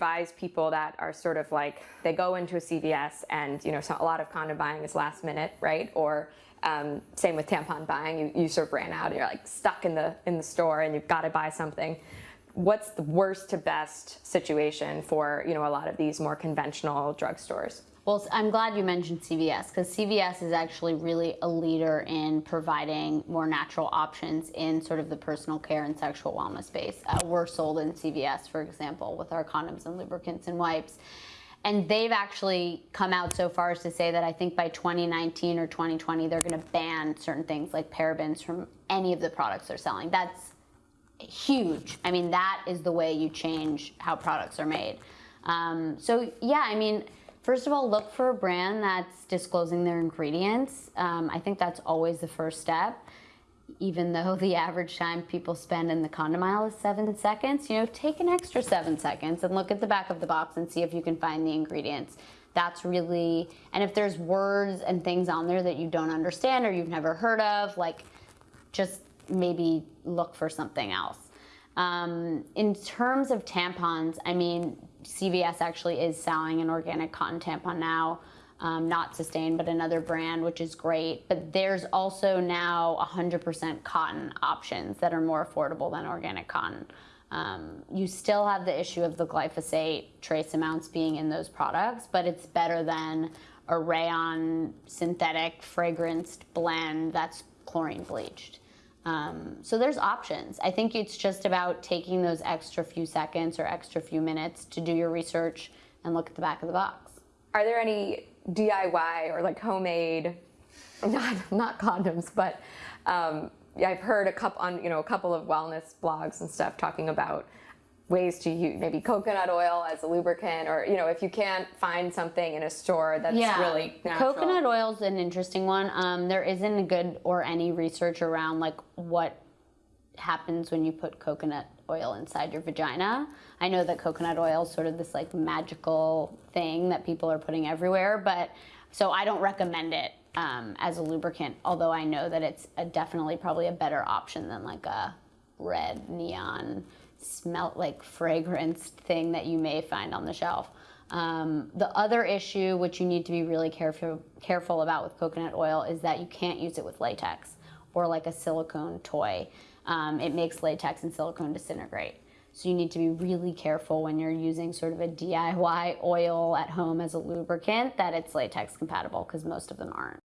advise people that are sort of like they go into a CVS and you know so a lot of condom buying is last minute, right? Or um, same with tampon buying, you, you sort of ran out, and you're like stuck in the in the store and you've got to buy something. What's the worst to best situation for you know a lot of these more conventional drugstores? Well, I'm glad you mentioned CVS because CVS is actually really a leader in providing more natural options in sort of the personal care and sexual wellness space. Uh, we're sold in CVS, for example, with our condoms and lubricants and wipes. And they've actually come out so far as to say that I think by 2019 or 2020, they're going to ban certain things like parabens from any of the products they're selling. That's huge. I mean, that is the way you change how products are made. Um, so, yeah, I mean, first of all, look for a brand that's disclosing their ingredients. Um, I think that's always the first step even though the average time people spend in the condom aisle is seven seconds, you know, take an extra seven seconds and look at the back of the box and see if you can find the ingredients. That's really, and if there's words and things on there that you don't understand or you've never heard of, like just maybe look for something else. Um, in terms of tampons, I mean, CVS actually is selling an organic cotton tampon now um, not Sustain, but another brand, which is great. But there's also now 100% cotton options that are more affordable than organic cotton. Um, you still have the issue of the glyphosate trace amounts being in those products, but it's better than a rayon synthetic fragranced blend that's chlorine bleached. Um, so there's options. I think it's just about taking those extra few seconds or extra few minutes to do your research and look at the back of the box. Are there any DIY or like homemade, not not condoms, but um, I've heard a couple on you know a couple of wellness blogs and stuff talking about ways to use maybe coconut oil as a lubricant or you know if you can't find something in a store that's yeah. really natural. coconut oil is an interesting one um, there isn't a good or any research around like what happens when you put coconut oil inside your vagina. I know that coconut oil is sort of this like magical thing that people are putting everywhere, but so I don't recommend it um, as a lubricant, although I know that it's a, definitely probably a better option than like a red neon smelt like fragrance thing that you may find on the shelf. Um, the other issue, which you need to be really careful careful about with coconut oil, is that you can't use it with latex or like a silicone toy um, it makes latex and silicone disintegrate. So you need to be really careful when you're using sort of a DIY oil at home as a lubricant that it's latex compatible because most of them aren't.